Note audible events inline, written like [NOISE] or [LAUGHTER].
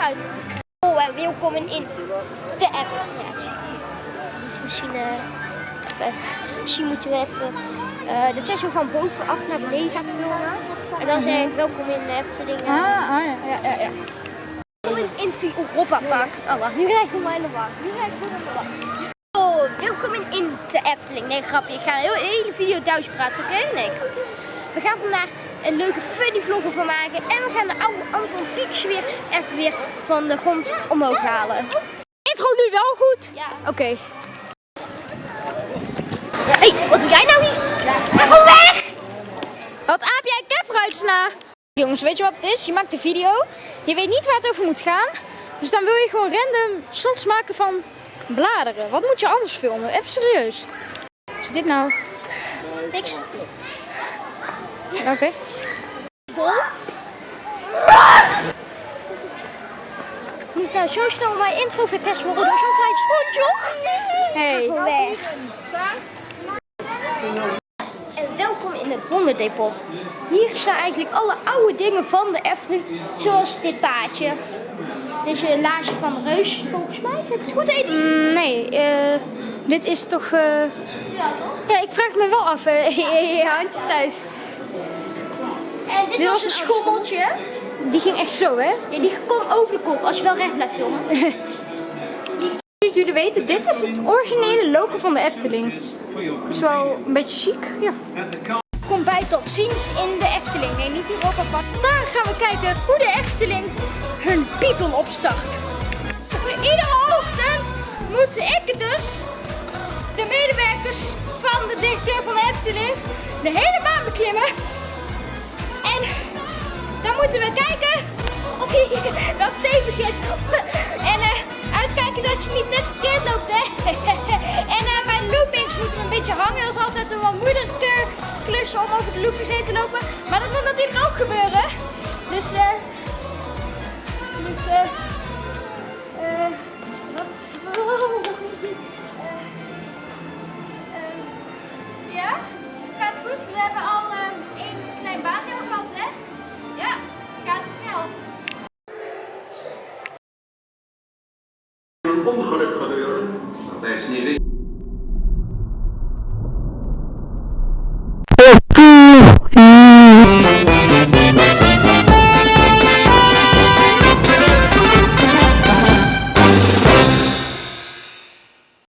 uit. Oh, en welkom in de Efteling. Ja, Misschien, eh, even, misschien moeten we even eh jij zo van bovenaf naar beneden gaat filmen. En dan zeg ik welkom in de Efteling. eh. Ah, ah ja, ja, ja. ja. Welkom in, het Europa Park. Oh, wacht, nu krijg ik hem in de war. Nu krijg ik hem in de. Oh, welkom in, in de Efteling. Nee, grapje. Ik ga een heel- hele video Duits praten, oké? Nee, grapje. We gaan vandaag een leuke funny vlog van maken. En we gaan de oude Anton Pieks weer even weer van de grond omhoog halen. Intro nu wel goed? Ja. Oké. Hé, hey, wat doe jij nou hier? Ga gewoon weg! Wat aap jij uitsla? Jongens, weet je wat het is? Je maakt een video. Je weet niet waar het over moet gaan. Dus dan wil je gewoon random shots maken van bladeren. Wat moet je anders filmen? Even serieus. Wat is dit nou? Niks. Oké. Bol. Moet nou zo snel mijn intro verpest worden door zo'n klein sponsje? Hey. Weg. En welkom in het wonderdepot. Hier staan eigenlijk alle oude dingen van de Efteling. Zoals dit paardje. Deze laarzen van de reus. Volgens mij heb ik het goed eten. Mm, nee, eh, dit is toch... eh, Ja, toch? Ja, ik vraag me wel af. eh, [LAUGHS] je handjes thuis. En dit, Dit was was een schommeltje. Die ging echt zo, hè? Ja, die komt over de kop als je wel recht blijft filmen. [LAUGHS] Zoals jullie weten, dit is het originele logo van de Efteling. Het is wel een beetje chic, ja. Kom bij tot ziens in de Efteling. Nee, niet in Europa Park. Daar gaan we kijken hoe de Efteling hun Python opstart. Iedere ochtend moeten ik dus, de medewerkers van de directeur van de Efteling, de hele baan beklimmen. En dan moeten we kijken of hij [LAUGHS] wel stevig is. [LAUGHS] En eh, uitkijken dat je niet net verkeerd loopt, hè. [LAUGHS] En eh, bij de loopings moeten we een beetje hangen. Dat is altijd een wat moeilijke klus om over de loopings heen te lopen. Maar dat moet natuurlijk ook gebeuren. Onlara kadar. Beş nevi.